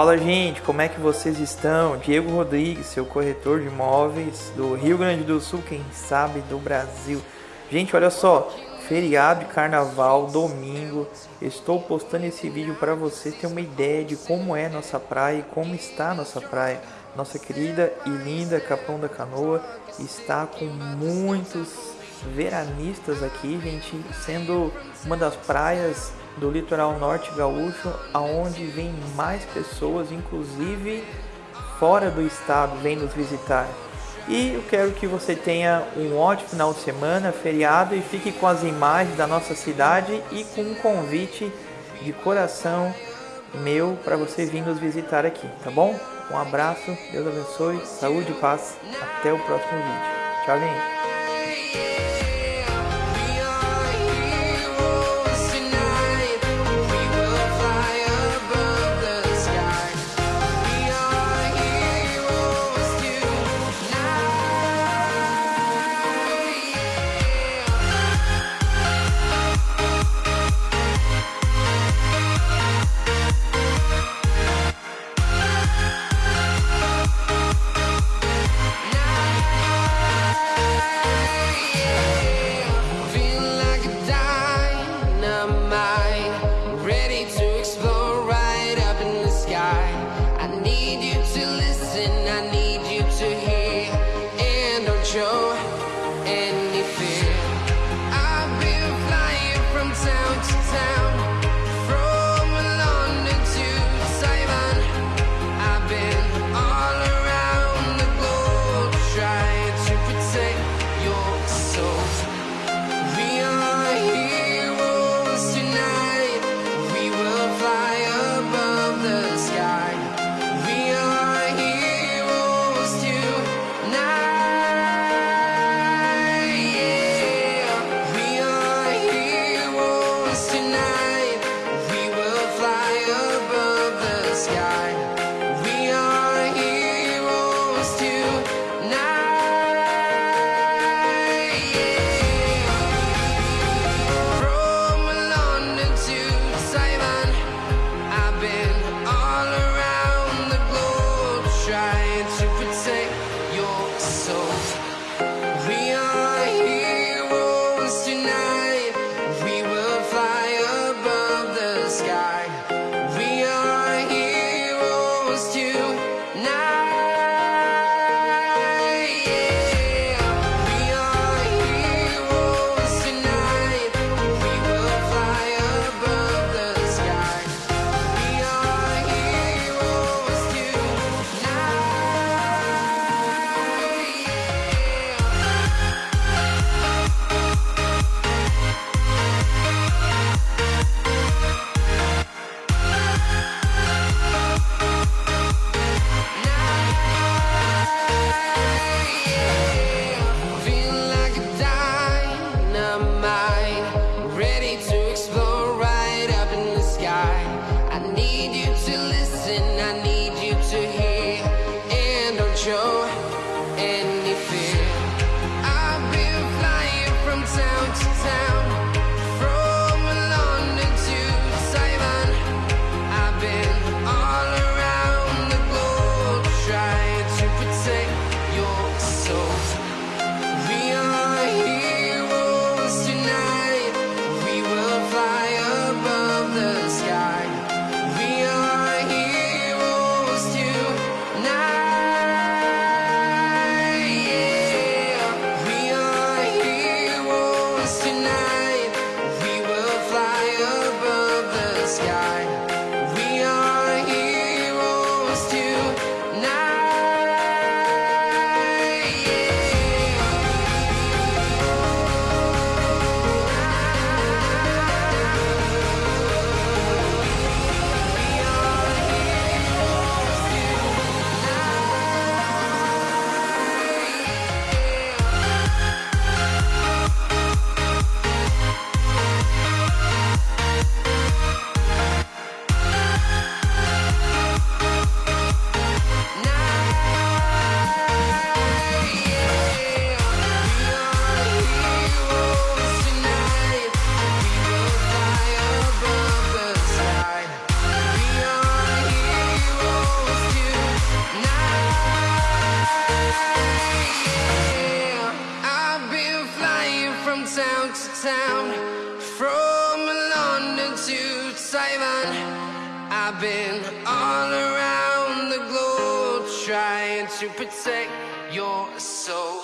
Fala gente, como é que vocês estão? Diego Rodrigues, seu corretor de imóveis do Rio Grande do Sul, quem sabe do Brasil. Gente, olha só, feriado de carnaval, domingo. Estou postando esse vídeo para você ter uma ideia de como é nossa praia e como está nossa praia. Nossa querida e linda Capão da Canoa está com muitos veranistas aqui, gente, sendo uma das praias do litoral norte gaúcho, aonde vem mais pessoas, inclusive fora do estado, vem nos visitar. E eu quero que você tenha um ótimo final de semana, feriado e fique com as imagens da nossa cidade e com um convite de coração meu para você vir nos visitar aqui, tá bom? Um abraço, Deus abençoe, saúde e paz. Até o próximo vídeo. Tchau, gente. still town to town, from London to Taiwan. I've been all around the globe trying to protect your soul.